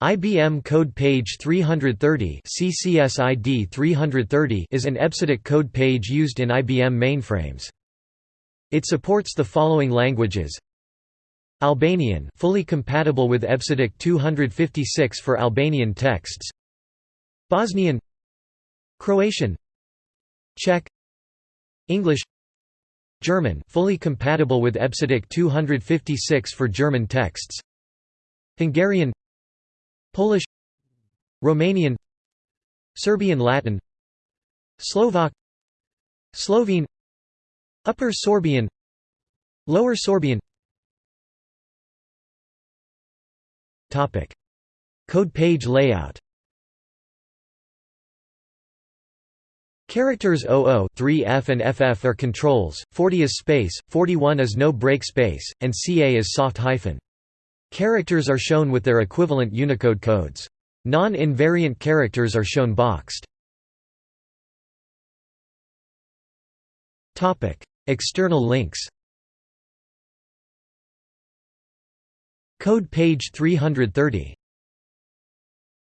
IBM Code Page 330 CCSID 330 is an EBCDIC code page used in IBM mainframes. It supports the following languages. Albanian fully compatible with EBCDIC 256 for Albanian texts. Bosnian Croatian Czech English German fully compatible with EBCDIC 256 for German texts. Hungarian Polish Romanian Serbian Latin Slovak Slovene Upper Sorbian Lower Sorbian. Topic. Code page layout. Characters 00 3F and FF are controls, 40 is space, 41 is no break space, and CA is soft hyphen. Characters are shown with their equivalent Unicode codes. Non-invariant characters are shown boxed. External links Code page 330